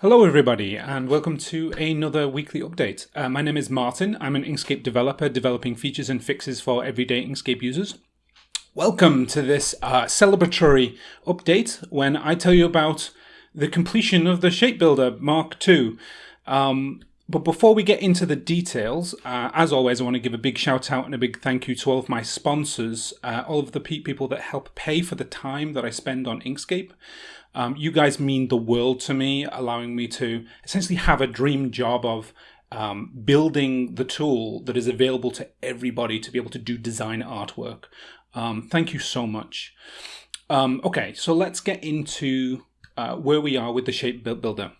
Hello, everybody, and welcome to another weekly update. Uh, my name is Martin. I'm an Inkscape developer developing features and fixes for everyday Inkscape users. Welcome to this uh, celebratory update when I tell you about the completion of the Shape Builder Mark II. Um, but before we get into the details, uh, as always, I want to give a big shout out and a big thank you to all of my sponsors, uh, all of the people that help pay for the time that I spend on Inkscape. Um, you guys mean the world to me, allowing me to essentially have a dream job of um, building the tool that is available to everybody to be able to do design artwork. Um, thank you so much. Um, okay, so let's get into uh, where we are with the Shape Builder.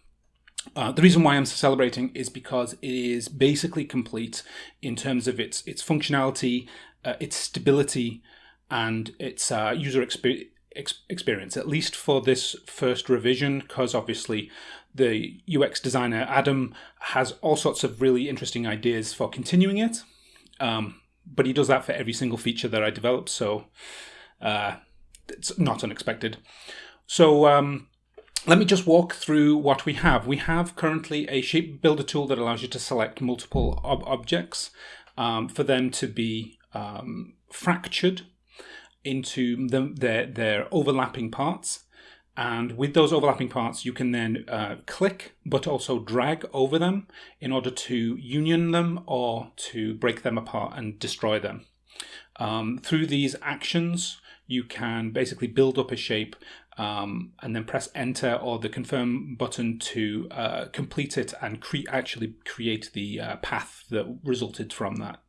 Uh, the reason why I'm celebrating is because it is basically complete in terms of its its functionality, uh, its stability, and its uh, user experience ex experience, at least for this first revision, because obviously the UX designer Adam has all sorts of really interesting ideas for continuing it. Um, but he does that for every single feature that I develop, so uh, it's not unexpected. So um, let me just walk through what we have. We have currently a shape builder tool that allows you to select multiple ob objects um, for them to be um, fractured into the, their, their overlapping parts. And with those overlapping parts, you can then uh, click, but also drag over them in order to union them or to break them apart and destroy them. Um, through these actions, you can basically build up a shape um, and then press enter or the confirm button to uh, complete it and cre actually create the uh, path that resulted from that,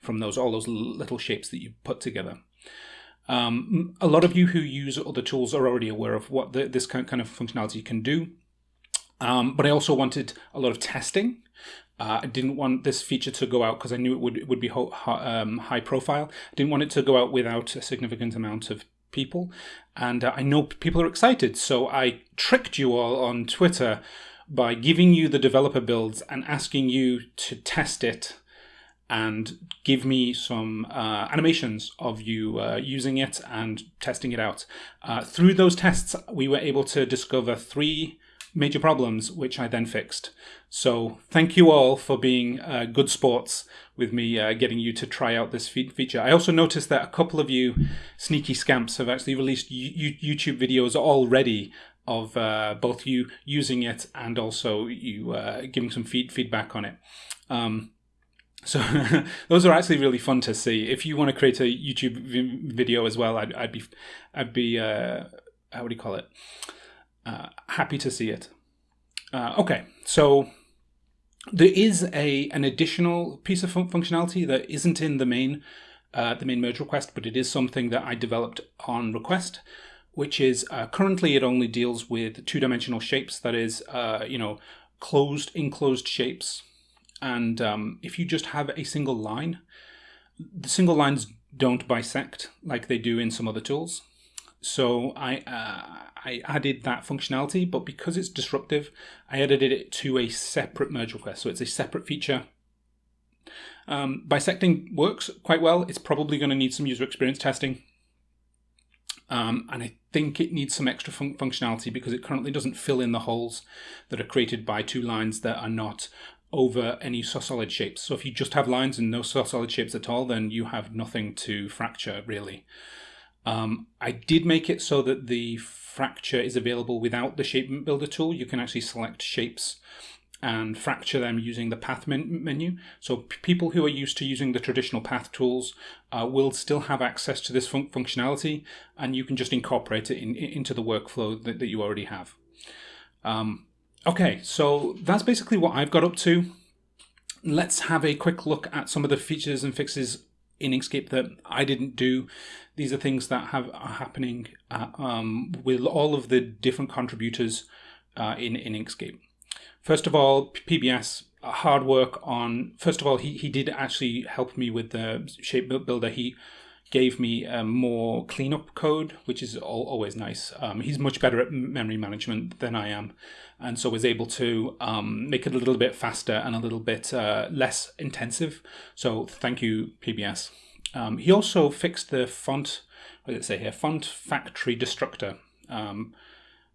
from those all those little shapes that you put together. Um, a lot of you who use other tools are already aware of what the, this kind of functionality can do. Um, but I also wanted a lot of testing. Uh, I didn't want this feature to go out because I knew it would it would be ho um, high profile. I didn't want it to go out without a significant amount of people. And uh, I know people are excited. So I tricked you all on Twitter by giving you the developer builds and asking you to test it and give me some uh, animations of you uh, using it and testing it out. Uh, through those tests, we were able to discover three major problems, which I then fixed. So thank you all for being uh, good sports with me uh, getting you to try out this fe feature. I also noticed that a couple of you sneaky scamps have actually released YouTube videos already of uh, both you using it and also you giving some feed feedback on it. Um, so those are actually really fun to see. If you want to create a YouTube video as well, I'd, I'd be, I'd be, uh, how would you call it? Uh, happy to see it. Uh, okay, so there is a an additional piece of fun functionality that isn't in the main uh, the main merge request, but it is something that I developed on request, which is uh, currently it only deals with two-dimensional shapes. That is, uh, you know, closed, enclosed shapes and um, if you just have a single line, the single lines don't bisect like they do in some other tools. So I uh, I added that functionality, but because it's disruptive, I added it to a separate merge request. So it's a separate feature. Um, bisecting works quite well. It's probably going to need some user experience testing. Um, and I think it needs some extra fun functionality because it currently doesn't fill in the holes that are created by two lines that are not over any solid shapes. So if you just have lines and no solid shapes at all, then you have nothing to fracture really. Um, I did make it so that the fracture is available without the shape builder tool. You can actually select shapes and fracture them using the path men menu. So people who are used to using the traditional path tools uh, will still have access to this fun functionality and you can just incorporate it in, in, into the workflow that, that you already have. Um, Okay, so that's basically what I've got up to. Let's have a quick look at some of the features and fixes in Inkscape that I didn't do. These are things that have are happening uh, um, with all of the different contributors uh, in, in Inkscape. First of all, PBS, hard work on, first of all, he, he did actually help me with the shape builder. He gave me a more cleanup code, which is always nice. Um, he's much better at memory management than I am, and so was able to um, make it a little bit faster and a little bit uh, less intensive. So thank you, PBS. Um, he also fixed the font, what did it say here, font factory destructor. Um,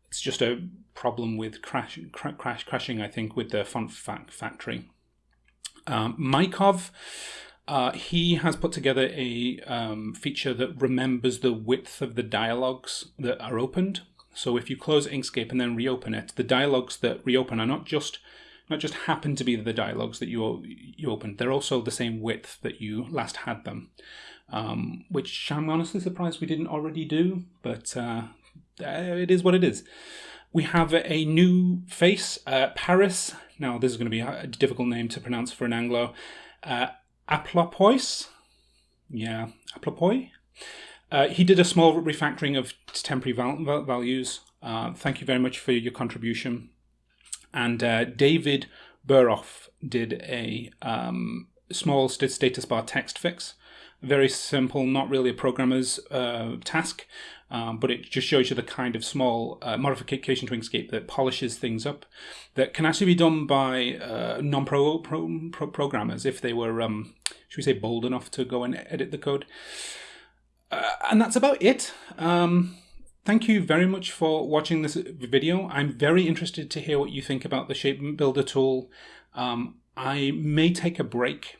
it's just a problem with crash, crash crashing, I think, with the font factory. Um, Mykov, uh, he has put together a um, feature that remembers the width of the dialogues that are opened. So if you close Inkscape and then reopen it, the dialogues that reopen are not just not just happen to be the dialogues that you you opened; they're also the same width that you last had them. Um, which I'm honestly surprised we didn't already do, but uh, it is what it is. We have a new face, uh, Paris. Now, this is going to be a difficult name to pronounce for an Anglo. Uh, Aplopois? Yeah, Aplopoi? Uh, he did a small refactoring of temporary val values. Uh, thank you very much for your contribution. And uh, David Burroff did a um, small status bar text fix. Very simple, not really a programmer's uh, task, um, but it just shows you the kind of small uh, modification to Inkscape that polishes things up that can actually be done by uh, non-pro pro, pro programmers if they were, um, should we say, bold enough to go and edit the code. Uh, and that's about it. Um, thank you very much for watching this video. I'm very interested to hear what you think about the Shape Builder tool. Um, I may take a break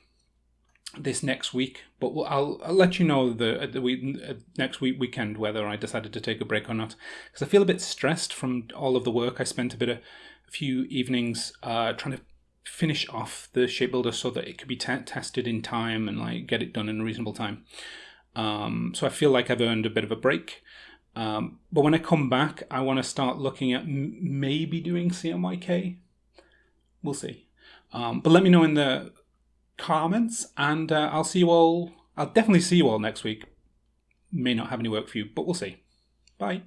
this next week, but I'll, I'll, let you know the, the week, uh, next week weekend whether I decided to take a break or not because I feel a bit stressed from all of the work. I spent a bit of a few evenings uh, trying to finish off the shape builder so that it could be tested in time and like get it done in a reasonable time. Um, so I feel like I've earned a bit of a break. Um, but when I come back, I want to start looking at maybe doing CMYK. We'll see. Um, but let me know in the comments, and uh, I'll see you all. I'll definitely see you all next week. May not have any work for you, but we'll see. Bye.